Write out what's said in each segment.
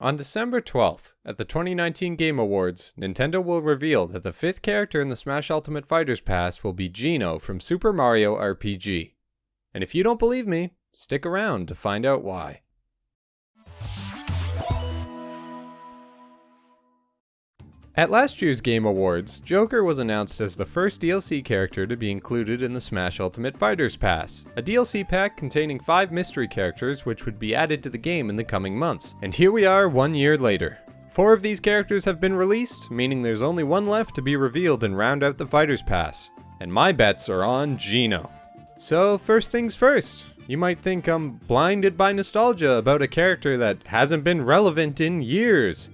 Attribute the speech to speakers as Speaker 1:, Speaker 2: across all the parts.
Speaker 1: On December 12th, at the 2019 Game Awards, Nintendo will reveal that the fifth character in the Smash Ultimate Fighters Pass will be Geno from Super Mario RPG. And if you don't believe me, stick around to find out why. At last year's Game Awards, Joker was announced as the first DLC character to be included in the Smash Ultimate Fighters Pass, a DLC pack containing 5 mystery characters which would be added to the game in the coming months. And here we are one year later. Four of these characters have been released, meaning there's only one left to be revealed and round out the Fighters Pass. And my bets are on Geno. So first things first, you might think I'm blinded by nostalgia about a character that hasn't been relevant in years.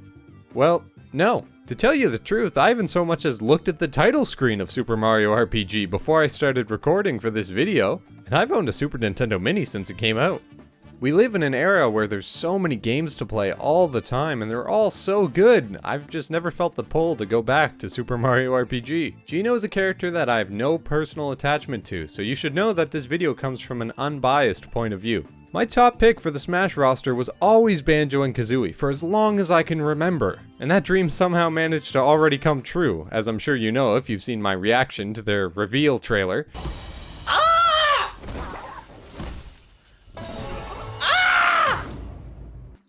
Speaker 1: Well, no. To tell you the truth, I haven't so much as looked at the title screen of Super Mario RPG before I started recording for this video, and I've owned a Super Nintendo Mini since it came out. We live in an era where there's so many games to play all the time, and they're all so good. I've just never felt the pull to go back to Super Mario RPG. Geno is a character that I have no personal attachment to, so you should know that this video comes from an unbiased point of view. My top pick for the Smash roster was always Banjo and Kazooie for as long as I can remember, and that dream somehow managed to already come true, as I'm sure you know if you've seen my reaction to their reveal trailer.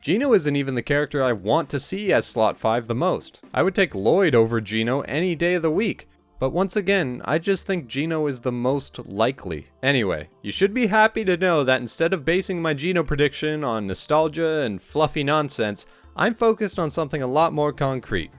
Speaker 1: Geno isn't even the character I want to see as Slot 5 the most. I would take Lloyd over Geno any day of the week, but once again, I just think Geno is the most likely. Anyway, you should be happy to know that instead of basing my Geno prediction on nostalgia and fluffy nonsense, I'm focused on something a lot more concrete.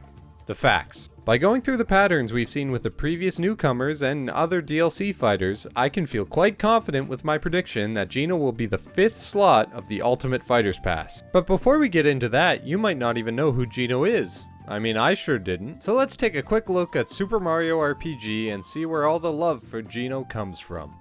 Speaker 1: The facts. By going through the patterns we've seen with the previous newcomers and other DLC fighters, I can feel quite confident with my prediction that Geno will be the fifth slot of the Ultimate Fighters Pass. But before we get into that, you might not even know who Geno is. I mean, I sure didn't. So let's take a quick look at Super Mario RPG and see where all the love for Geno comes from.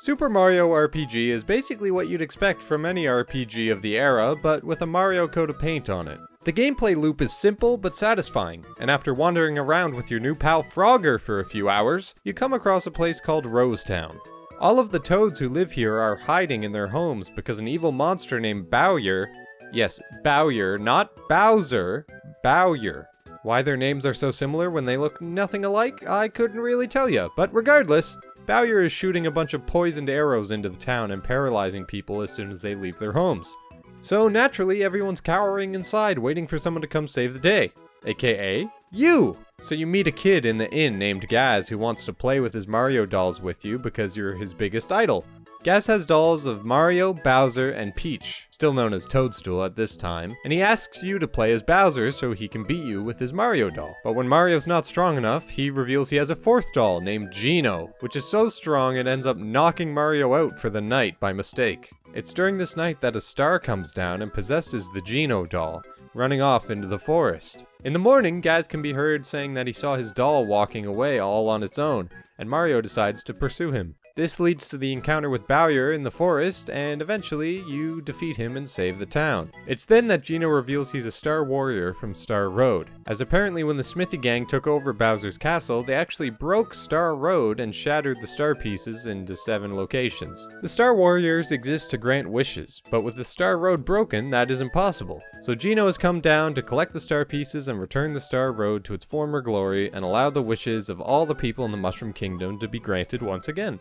Speaker 1: Super Mario RPG is basically what you'd expect from any RPG of the era, but with a Mario coat of paint on it. The gameplay loop is simple but satisfying, and after wandering around with your new pal Frogger for a few hours, you come across a place called Rosetown. All of the toads who live here are hiding in their homes because an evil monster named Bowyer, yes, Bowyer, not Bowser, Bowyer. Why their names are so similar when they look nothing alike, I couldn't really tell you, but regardless, Bowyer is shooting a bunch of poisoned arrows into the town and paralyzing people as soon as they leave their homes. So naturally, everyone's cowering inside waiting for someone to come save the day. AKA, you! So you meet a kid in the inn named Gaz who wants to play with his Mario dolls with you because you're his biggest idol. Gaz has dolls of Mario, Bowser, and Peach, still known as Toadstool at this time, and he asks you to play as Bowser so he can beat you with his Mario doll. But when Mario's not strong enough, he reveals he has a fourth doll named Geno, which is so strong it ends up knocking Mario out for the night by mistake. It's during this night that a star comes down and possesses the Geno doll, running off into the forest. In the morning, Gaz can be heard saying that he saw his doll walking away all on its own, and Mario decides to pursue him. This leads to the encounter with Bowyer in the forest, and eventually you defeat him and save the town. It's then that Geno reveals he's a Star Warrior from Star Road, as apparently when the Smithy Gang took over Bowser's castle, they actually broke Star Road and shattered the star pieces into seven locations. The Star Warriors exist to grant wishes, but with the Star Road broken, that is impossible. So Geno has come down to collect the star pieces and return the Star Road to its former glory and allow the wishes of all the people in the Mushroom Kingdom to be granted once again.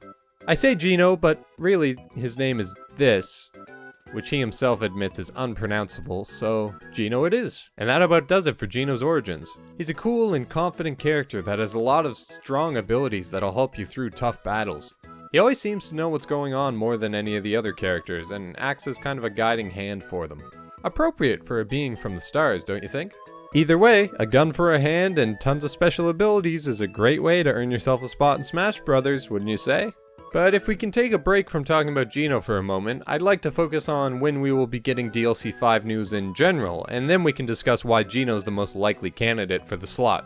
Speaker 1: I say Geno, but really his name is this, which he himself admits is unpronounceable, so Geno it is. And that about does it for Geno's origins. He's a cool and confident character that has a lot of strong abilities that'll help you through tough battles. He always seems to know what's going on more than any of the other characters, and acts as kind of a guiding hand for them. Appropriate for a being from the stars, don't you think? Either way, a gun for a hand and tons of special abilities is a great way to earn yourself a spot in Smash Brothers, wouldn't you say? But if we can take a break from talking about Geno for a moment, I'd like to focus on when we will be getting DLC 5 news in general, and then we can discuss why Geno's the most likely candidate for the slot.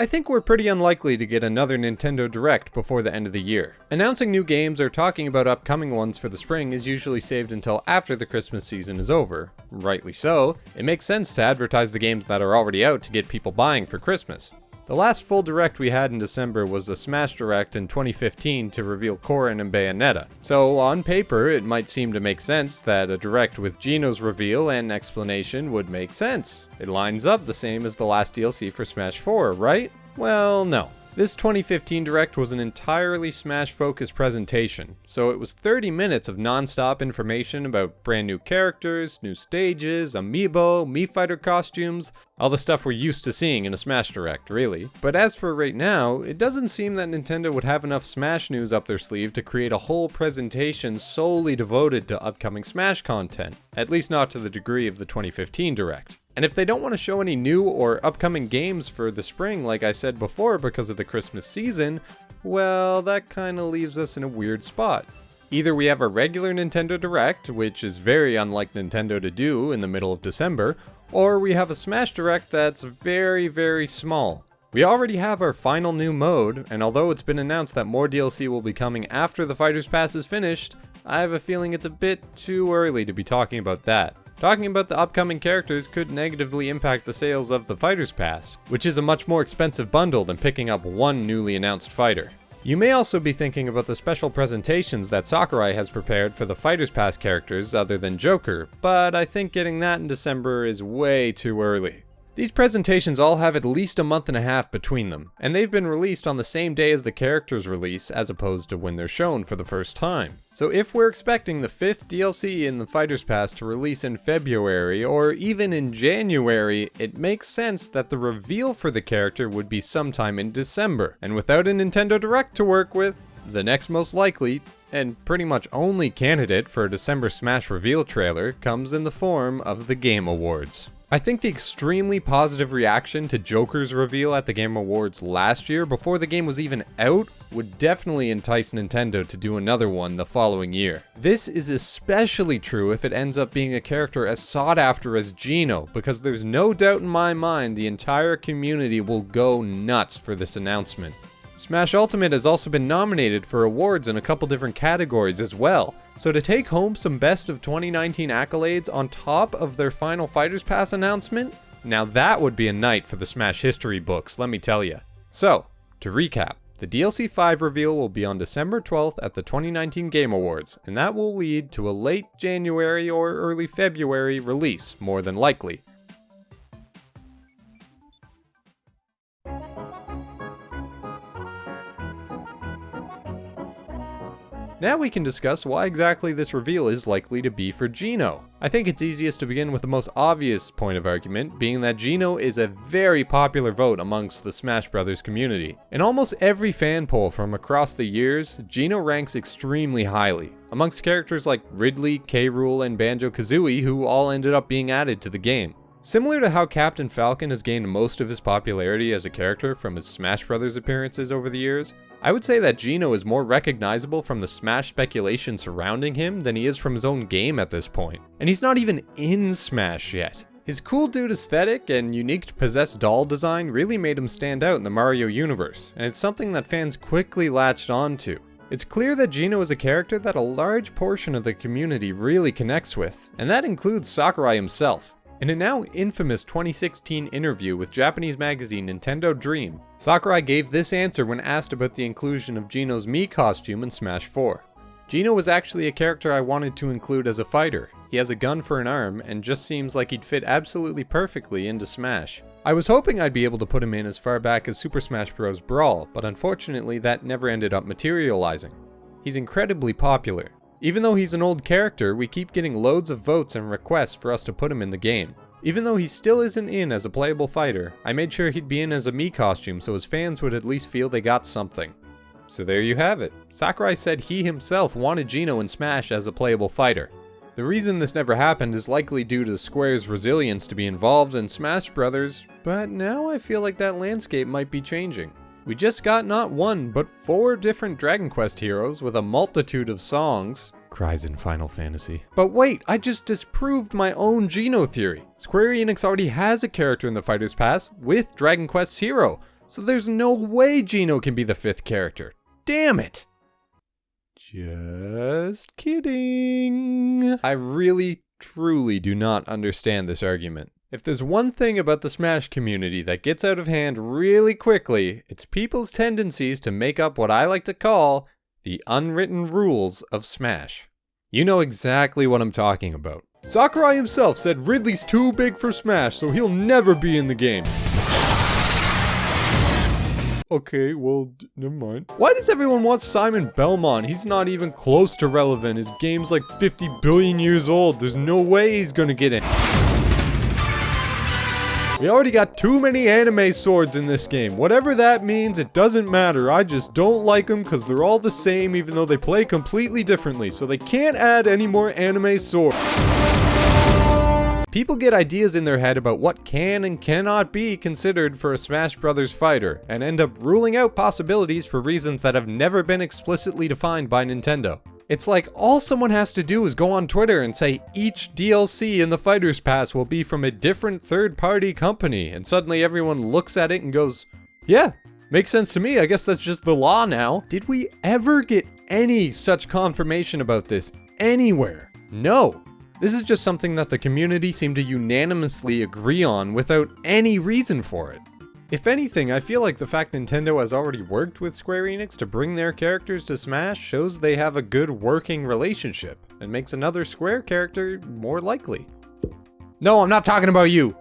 Speaker 1: I think we're pretty unlikely to get another Nintendo Direct before the end of the year. Announcing new games or talking about upcoming ones for the spring is usually saved until after the Christmas season is over. Rightly so, it makes sense to advertise the games that are already out to get people buying for Christmas. The last full direct we had in December was the Smash Direct in 2015 to reveal Corrin and Bayonetta. So on paper, it might seem to make sense that a direct with Geno's reveal and explanation would make sense. It lines up the same as the last DLC for Smash 4, right? Well, no. This 2015 Direct was an entirely Smash-focused presentation, so it was 30 minutes of non-stop information about brand new characters, new stages, amiibo, Mii Fighter costumes, all the stuff we're used to seeing in a Smash Direct, really. But as for right now, it doesn't seem that Nintendo would have enough Smash news up their sleeve to create a whole presentation solely devoted to upcoming Smash content, at least not to the degree of the 2015 Direct. And if they don't want to show any new or upcoming games for the spring, like I said before, because of the Christmas season, well, that kinda leaves us in a weird spot. Either we have a regular Nintendo Direct, which is very unlike Nintendo to do in the middle of December, or we have a Smash Direct that's very, very small. We already have our final new mode, and although it's been announced that more DLC will be coming after the Fighter's Pass is finished, I have a feeling it's a bit too early to be talking about that. Talking about the upcoming characters could negatively impact the sales of the Fighter's Pass, which is a much more expensive bundle than picking up one newly announced fighter. You may also be thinking about the special presentations that Sakurai has prepared for the Fighter's Pass characters other than Joker, but I think getting that in December is way too early. These presentations all have at least a month and a half between them, and they've been released on the same day as the characters release as opposed to when they're shown for the first time. So if we're expecting the fifth DLC in the Fighter's Pass to release in February or even in January, it makes sense that the reveal for the character would be sometime in December. And without a Nintendo Direct to work with, the next most likely and pretty much only candidate for a December Smash reveal trailer comes in the form of the Game Awards. I think the extremely positive reaction to Joker's reveal at the Game Awards last year, before the game was even out, would definitely entice Nintendo to do another one the following year. This is especially true if it ends up being a character as sought after as Geno, because there's no doubt in my mind the entire community will go nuts for this announcement. Smash Ultimate has also been nominated for awards in a couple different categories as well, so to take home some best of 2019 accolades on top of their final Fighters Pass announcement, now that would be a night for the Smash history books, let me tell you. So, to recap, the DLC 5 reveal will be on December 12th at the 2019 Game Awards, and that will lead to a late January or early February release, more than likely. Now we can discuss why exactly this reveal is likely to be for Geno. I think it's easiest to begin with the most obvious point of argument, being that Geno is a very popular vote amongst the Smash Bros. community. In almost every fan poll from across the years, Geno ranks extremely highly, amongst characters like Ridley, K. Rool, and Banjo-Kazooie who all ended up being added to the game. Similar to how Captain Falcon has gained most of his popularity as a character from his Smash Bros. appearances over the years, I would say that Geno is more recognizable from the Smash speculation surrounding him than he is from his own game at this point. And he's not even in Smash yet. His cool dude aesthetic and unique possessed doll design really made him stand out in the Mario universe, and it's something that fans quickly latched onto. It's clear that Geno is a character that a large portion of the community really connects with, and that includes Sakurai himself. In a now infamous 2016 interview with Japanese magazine Nintendo Dream, Sakurai gave this answer when asked about the inclusion of Geno's Mii costume in Smash 4. Geno was actually a character I wanted to include as a fighter. He has a gun for an arm, and just seems like he'd fit absolutely perfectly into Smash. I was hoping I'd be able to put him in as far back as Super Smash Bros. Brawl, but unfortunately that never ended up materializing. He's incredibly popular, even though he's an old character, we keep getting loads of votes and requests for us to put him in the game. Even though he still isn't in as a playable fighter, I made sure he'd be in as a Mii costume so his fans would at least feel they got something. So there you have it. Sakurai said he himself wanted Geno in Smash as a playable fighter. The reason this never happened is likely due to Square's resilience to be involved in Smash Brothers, but now I feel like that landscape might be changing. We just got not one, but four different Dragon Quest heroes with a multitude of songs. Cries in Final Fantasy. But wait, I just disproved my own Geno theory. Square Enix already has a character in the Fighter's Pass with Dragon Quest's hero. So there's no way Geno can be the fifth character. Damn it! Just kidding. I really, truly do not understand this argument. If there's one thing about the Smash community that gets out of hand really quickly, it's people's tendencies to make up what I like to call the unwritten rules of Smash. You know exactly what I'm talking about. Sakurai himself said Ridley's too big for Smash, so he'll never be in the game. Okay, well, never mind. Why does everyone want Simon Belmont? He's not even close to relevant. His game's like 50 billion years old. There's no way he's gonna get in. We already got too many anime swords in this game. Whatever that means, it doesn't matter. I just don't like them because they're all the same even though they play completely differently. So they can't add any more anime swords. People get ideas in their head about what can and cannot be considered for a Smash Bros. fighter, and end up ruling out possibilities for reasons that have never been explicitly defined by Nintendo. It's like all someone has to do is go on Twitter and say each DLC in the Fighter's Pass will be from a different third-party company, and suddenly everyone looks at it and goes, yeah, makes sense to me, I guess that's just the law now. Did we ever get any such confirmation about this anywhere? No. This is just something that the community seemed to unanimously agree on without any reason for it. If anything, I feel like the fact Nintendo has already worked with Square Enix to bring their characters to Smash shows they have a good working relationship, and makes another Square character more likely. No, I'm not talking about you!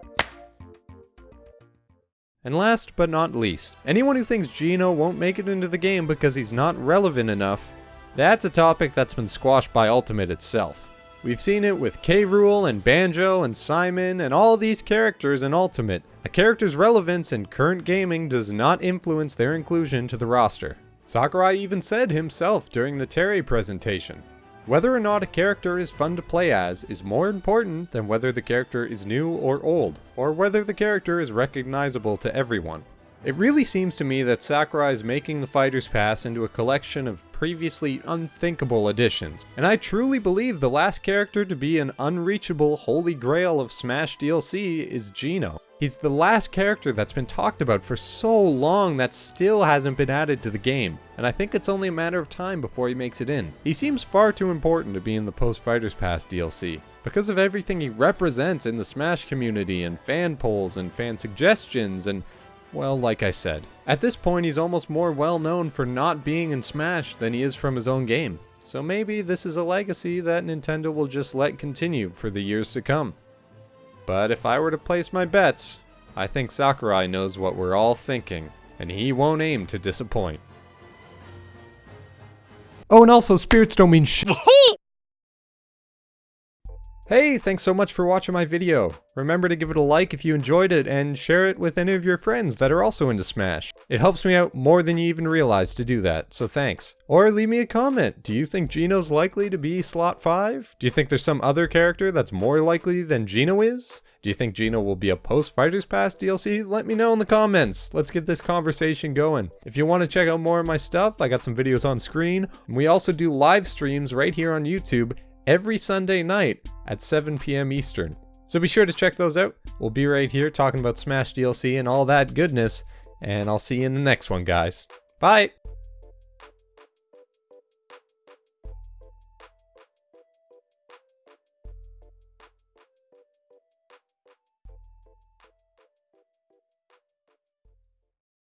Speaker 1: And last but not least, anyone who thinks Geno won't make it into the game because he's not relevant enough, that's a topic that's been squashed by Ultimate itself. We've seen it with K. Rool and Banjo and Simon and all these characters in Ultimate. A character's relevance in current gaming does not influence their inclusion to the roster. Sakurai even said himself during the Terry presentation. Whether or not a character is fun to play as is more important than whether the character is new or old, or whether the character is recognizable to everyone. It really seems to me that Sakurai is making the Fighter's Pass into a collection of previously unthinkable additions, and I truly believe the last character to be an unreachable holy grail of Smash DLC is Geno. He's the last character that's been talked about for so long that still hasn't been added to the game, and I think it's only a matter of time before he makes it in. He seems far too important to be in the Post Fighters Pass DLC, because of everything he represents in the Smash community and fan polls and fan suggestions and well, like I said, at this point he's almost more well known for not being in Smash than he is from his own game. So maybe this is a legacy that Nintendo will just let continue for the years to come. But if I were to place my bets, I think Sakurai knows what we're all thinking, and he won't aim to disappoint. Oh, and also, spirits don't mean sh- Hey, thanks so much for watching my video. Remember to give it a like if you enjoyed it and share it with any of your friends that are also into Smash. It helps me out more than you even realize to do that, so thanks. Or leave me a comment. Do you think Geno's likely to be slot 5? Do you think there's some other character that's more likely than Geno is? Do you think Geno will be a post Fighters Pass DLC? Let me know in the comments. Let's get this conversation going. If you want to check out more of my stuff, I got some videos on screen. We also do live streams right here on YouTube every Sunday night at 7 p.m. Eastern. So be sure to check those out. We'll be right here talking about Smash DLC and all that goodness, and I'll see you in the next one, guys. Bye!